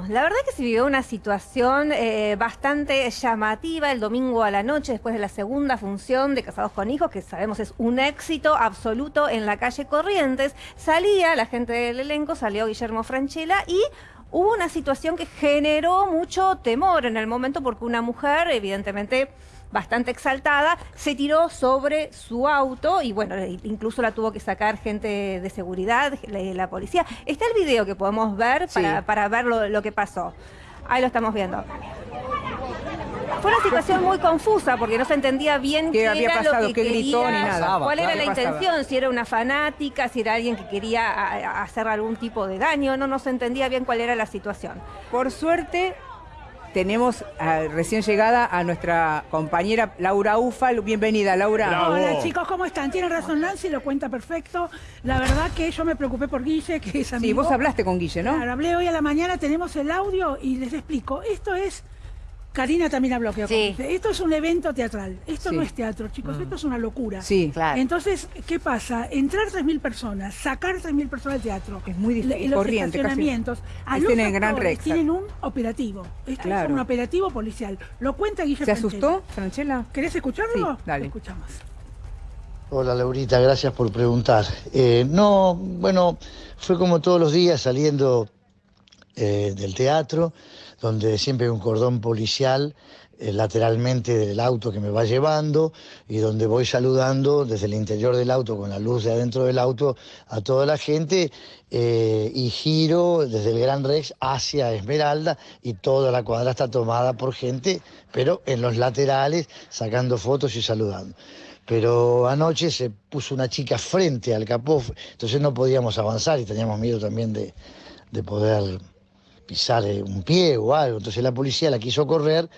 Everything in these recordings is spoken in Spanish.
La verdad que se vivió una situación eh, bastante llamativa el domingo a la noche, después de la segunda función de Casados con Hijos, que sabemos es un éxito absoluto en la calle Corrientes. Salía la gente del elenco, salió Guillermo Franchella y hubo una situación que generó mucho temor en el momento porque una mujer, evidentemente bastante exaltada, se tiró sobre su auto y bueno, incluso la tuvo que sacar gente de seguridad, la, policía. Está el video que podemos ver para, ver lo, que pasó. Ahí lo estamos viendo. Fue una situación muy confusa porque no se entendía bien qué, había era pasado, lo que gritó ni nada. cuál era la intención, si era una fanática, si era alguien que quería hacer algún tipo de daño, no, no se entendía bien cuál era la situación. Por suerte, tenemos recién llegada a nuestra compañera Laura Ufal. Bienvenida, Laura. Hola, chicos, ¿cómo están? Tienen razón Nancy, lo cuenta perfecto. La verdad que yo me preocupé por Guille, que es amigo. Sí, vos hablaste con Guille, ¿no? Claro, hablé hoy a la mañana, tenemos el audio y les explico. Esto es Karina también habló que sí. esto es un evento teatral, esto no es teatro, chicos, esto es una locura. Sí, claro. Entonces, ¿qué pasa? Entrar 3.000 personas, sacar 3.000 personas al teatro. Es muy difícil, los corriente, estacionamientos. A los tienen, gran tienen un operativo. Esto es un operativo policial. Lo cuenta Guillermo. ¿Se asustó, Franchella? ¿Querés escucharlo? Sí, dale. escuchamos. Hola Laurita, gracias por preguntar. Eh, no, bueno, fue como todos los días saliendo eh, del teatro, donde siempre hay un cordón policial eh, lateralmente del auto que me va llevando y donde voy saludando desde el interior del auto con la luz de adentro del auto a toda la gente eh, y giro desde el Gran Rex hacia Esmeralda y toda la cuadra está tomada por gente, pero en los laterales sacando fotos y saludando. Pero anoche se puso una chica frente al capó, entonces no podíamos avanzar y teníamos miedo también de, de poder pisar eh, un pie o algo. Entonces la policía la quiso correr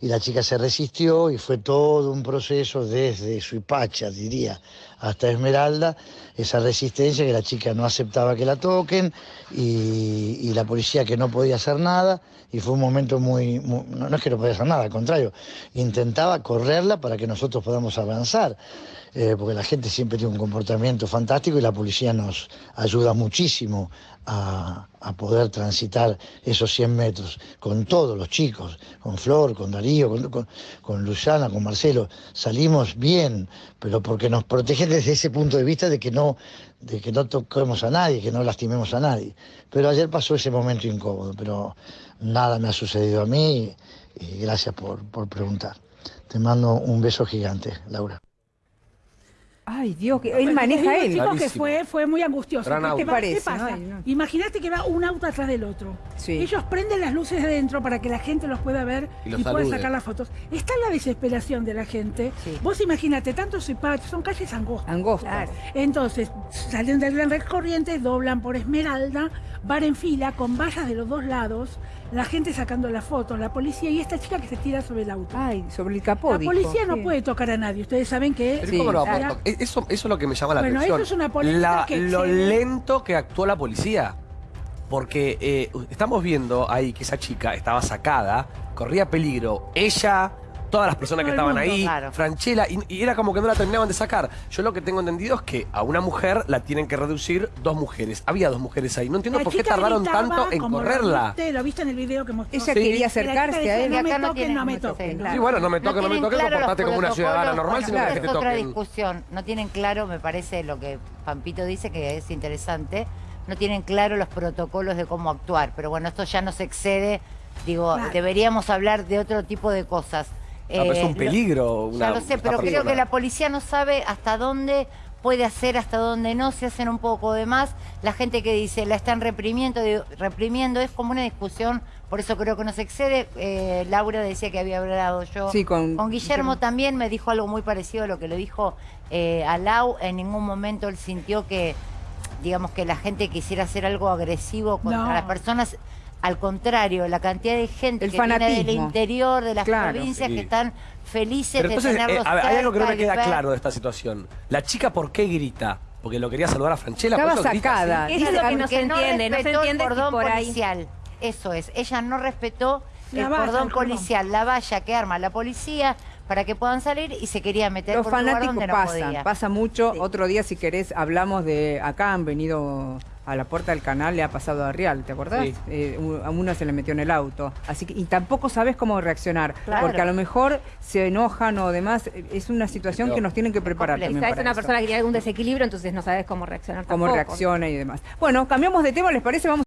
y la chica se resistió y fue todo un proceso desde Suipacha, diría, hasta Esmeralda, esa resistencia que la chica no aceptaba que la toquen y, la policía que no podía hacer nada y fue un momento muy, no, es que no podía hacer nada, al contrario, intentaba correrla para que nosotros podamos avanzar. Eh, porque la gente siempre tiene un comportamiento fantástico y la policía nos ayuda muchísimo a, poder transitar esos 100 metros con todos los chicos, con Flor, con Darío, con, con, Luciana, con Marcelo. Salimos bien, pero porque nos protegen desde ese punto de vista de que no, de que no toquemos a nadie, que no lastimemos a nadie. Pero ayer pasó ese momento incómodo, pero nada me ha sucedido a mí y gracias por, por preguntar. Te mando un beso gigante, Laura. Ay, Dios, que él maneja él. Chicos, que fue, fue muy angustioso. ¿Qué, pasa? Imagínate que va un auto atrás del otro. Ellos prenden las luces de dentro para que la gente los pueda ver y, pueda sacar las fotos. Está la desesperación de la gente. Vos imagínate, tantos Cipach, son calles angostas. Angostas. Entonces, salen del Gran Rex Corrientes, doblan por Esmeralda, van en fila con vallas de los dos lados la gente sacando las fotos, la policía y esta chica que se tira sobre el auto. Ay, sobre el capó. La policía no puede tocar a nadie. Ustedes saben que. eso, es lo que me llama la atención. Bueno, eso es una policía Lo lento que actuó la policía. Porque eh, estamos viendo ahí que esa chica estaba sacada, corría peligro. Ella todas las personas que estaban ahí, Franchella, y, era como que no la terminaban de sacar. Yo lo que tengo entendido es que a una mujer la tienen que reducir dos mujeres. Había dos mujeres ahí. No entiendo por qué tardaron tanto en correrla. Lo viste, en el video que mostró. Ella quería acercarse a él. No me toquen, no me toquen. Sí, bueno, no me toquen, no, me toquen, no portate como una ciudadana normal, sino que te toquen. Es otra discusión. No tienen claro, me parece, lo que Pampito dice, que es interesante. No tienen claro los protocolos de cómo actuar. Pero bueno, esto ya nos excede. Digo, deberíamos hablar de otro tipo de cosas. Es un eh, peligro. ya lo sé, pero creo que la policía no sabe hasta dónde puede hacer, hasta dónde no, se hacen un poco de más. La gente que dice la están reprimiendo, reprimiendo, es como una discusión, por eso creo que no se excede. Eh, Laura decía que había hablado yo con, Guillermo, también, me dijo algo muy parecido a lo que le dijo eh, a Lau. En ningún momento él sintió que, digamos, que la gente quisiera hacer algo agresivo contra las personas al contrario, la cantidad de gente que viene del interior, de las provincias, que están felices de tenerlos eh, Hay algo que no me queda claro de esta situación. ¿La chica por qué grita? Porque lo quería saludar a Franchella. Estaba sacada. Eso es lo que no se entiende. No se entiende el cordón policial. Eso es. Ella no respetó el cordón policial, la valla que arma la policía para que puedan salir y se quería meter Los por un lugar donde pasan, pasa mucho. Otro día, si querés, hablamos de acá, han venido a la puerta del canal le ha pasado a Real, ¿te acordás? Eh, a uno se le metió en el auto. Así que, y tampoco sabes cómo reaccionar, porque a lo mejor se enojan o demás. Es una situación que nos tienen que preparar. Es una persona que tiene algún desequilibrio, entonces no sabes cómo reaccionar. Cómo reacciona y demás. Bueno, cambiamos de tema, ¿les parece? Vamos